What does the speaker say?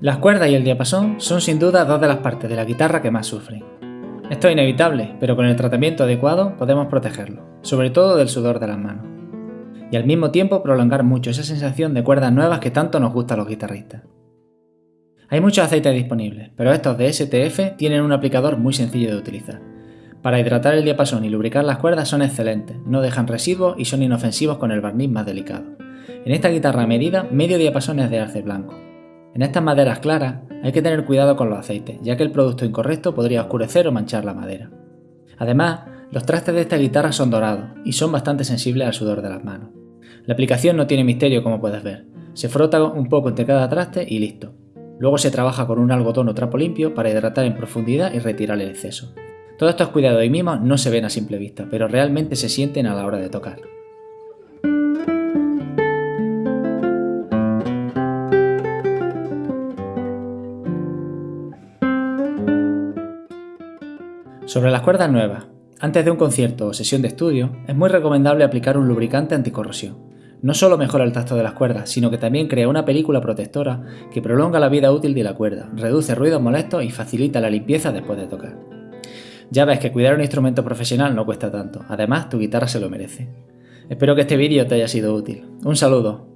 Las cuerdas y el diapasón son sin duda dos de las partes de la guitarra que más sufren. Esto es inevitable, pero con el tratamiento adecuado podemos protegerlo, sobre todo del sudor de las manos. Y al mismo tiempo prolongar mucho esa sensación de cuerdas nuevas que tanto nos gusta a los guitarristas. Hay muchos aceites disponibles, pero estos de STF tienen un aplicador muy sencillo de utilizar. Para hidratar el diapasón y lubricar las cuerdas son excelentes, no dejan residuos y son inofensivos con el barniz más delicado. En esta guitarra medida, medio diapasón es de arce blanco, en estas maderas claras hay que tener cuidado con los aceites, ya que el producto incorrecto podría oscurecer o manchar la madera. Además, los trastes de esta guitarra son dorados y son bastante sensibles al sudor de las manos. La aplicación no tiene misterio como puedes ver, se frota un poco entre cada traste y listo. Luego se trabaja con un algodón o trapo limpio para hidratar en profundidad y retirar el exceso. Todos estos cuidados y mimos no se ven a simple vista, pero realmente se sienten a la hora de tocar. Sobre las cuerdas nuevas, antes de un concierto o sesión de estudio, es muy recomendable aplicar un lubricante anticorrosión. No solo mejora el tacto de las cuerdas, sino que también crea una película protectora que prolonga la vida útil de la cuerda, reduce ruidos molestos y facilita la limpieza después de tocar. Ya ves que cuidar un instrumento profesional no cuesta tanto, además tu guitarra se lo merece. Espero que este vídeo te haya sido útil. Un saludo.